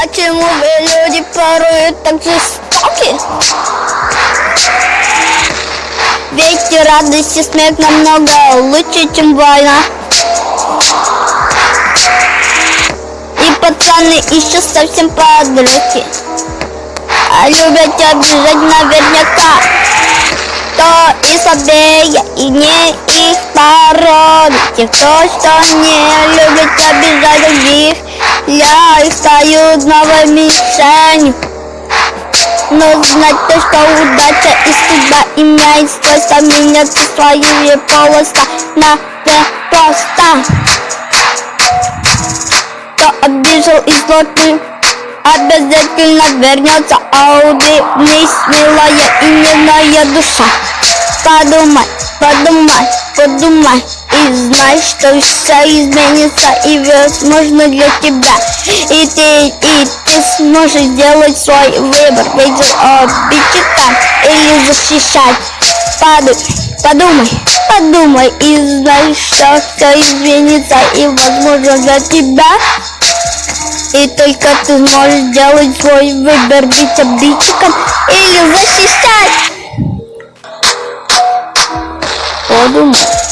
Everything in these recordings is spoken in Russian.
Почему вы люди порой так жестоки? Ведь радость и смех намного лучше, чем война И пацаны еще совсем подростки А любят обижать наверняка. Кто и слабее, и не их породы Те, кто что не любит обижать других Я их стою новой мишенью но знать то, что удача и судьба имеет свойство меняться своими полоса на просто Кто обижал и злотный обязательно вернется Ауди, вниз, милая и нежная душа. Подумай, подумай, подумай И знай, что все изменится и возможно для тебя. И ты, и ты сможешь сделать свой выбор. Ведь обидчика или защищать. Подумай, подумай, подумай И знай, что все изменится и возможно для тебя. И только ты сможешь сделать свой выбор, быть обидчиком или защищать.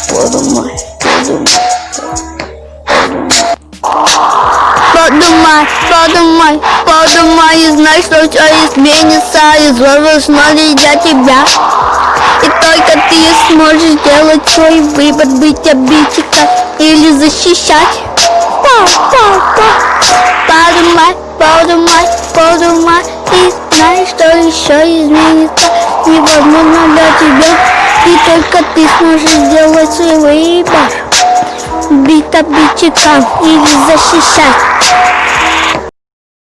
Подумай, подумай, подумай. Подумай, подумай, и знай, что все изменится и возможно для тебя. И только ты сможешь сделать свой выбор, быть обидчиком или защищать. Подумай, подумай, подумай И знай, что еще изменится Невозможно для тебя И только ты сможешь сделать свой выбор. Бить обидчиком или защищать